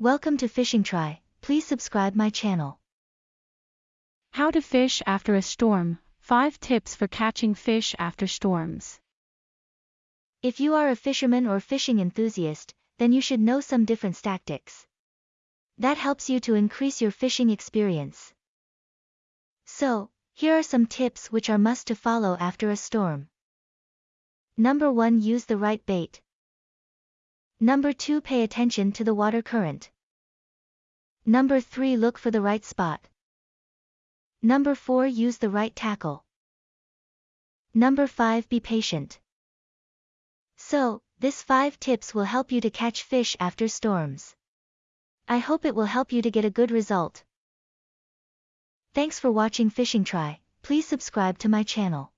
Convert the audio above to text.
Welcome to Fishing Try, please subscribe my channel. How to fish after a storm, 5 tips for catching fish after storms. If you are a fisherman or fishing enthusiast, then you should know some different tactics. That helps you to increase your fishing experience. So, here are some tips which are must to follow after a storm. Number 1 Use the right bait. Number 2 Pay attention to the water current. Number 3 Look for the right spot. Number 4 Use the right tackle. Number 5 Be patient. So, this 5 tips will help you to catch fish after storms. I hope it will help you to get a good result. Thanks for watching Fishing Try, please subscribe to my channel.